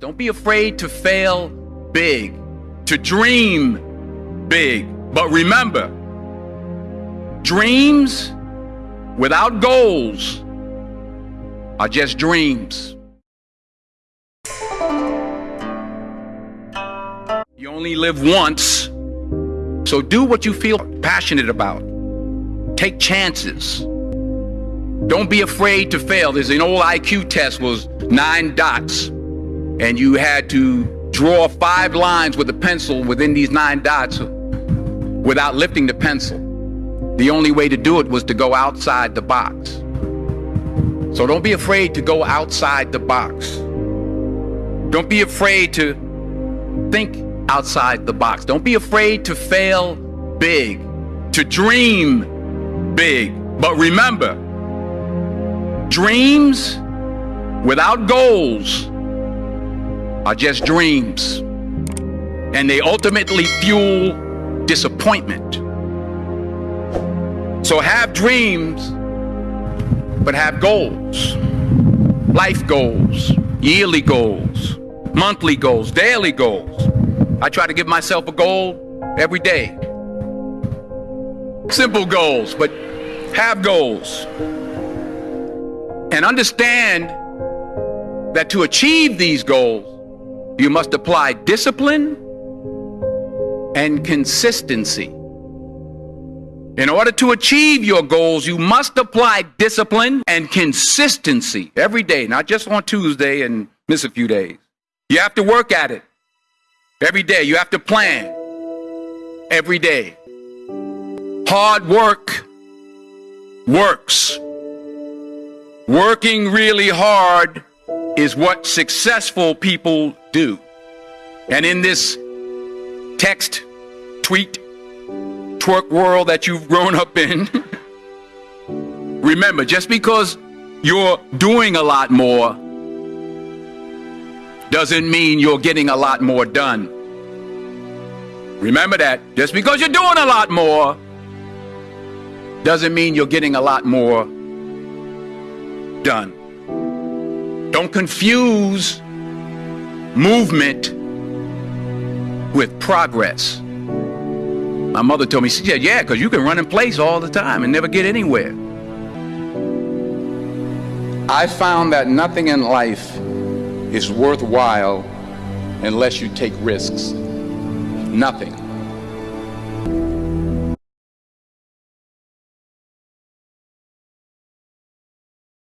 Don't be afraid to fail big, to dream big. But remember, dreams without goals are just dreams. You only live once, so do what you feel passionate about. Take chances. Don't be afraid to fail. There's an old IQ test was nine dots, and you had to draw five lines with a pencil within these nine dots without lifting the pencil. The only way to do it was to go outside the box. So don't be afraid to go outside the box. Don't be afraid to think outside the box. Don't be afraid to fail big, to dream big. But remember, dreams without goals are just dreams. And they ultimately fuel disappointment. So have dreams, but have goals. Life goals, yearly goals, monthly goals, daily goals. I try to give myself a goal every day. Simple goals, but have goals. And understand that to achieve these goals, you must apply discipline and consistency. In order to achieve your goals, you must apply discipline and consistency every day, not just on Tuesday and miss a few days. You have to work at it every day. You have to plan every day. Hard work works. Working really hard is what successful people do. And in this text, tweet, twerk world that you've grown up in, remember, just because you're doing a lot more doesn't mean you're getting a lot more done. Remember that. Just because you're doing a lot more doesn't mean you're getting a lot more done. Don't confuse movement with progress. My mother told me, she said, yeah, because you can run in place all the time and never get anywhere. I found that nothing in life is worthwhile unless you take risks. Nothing.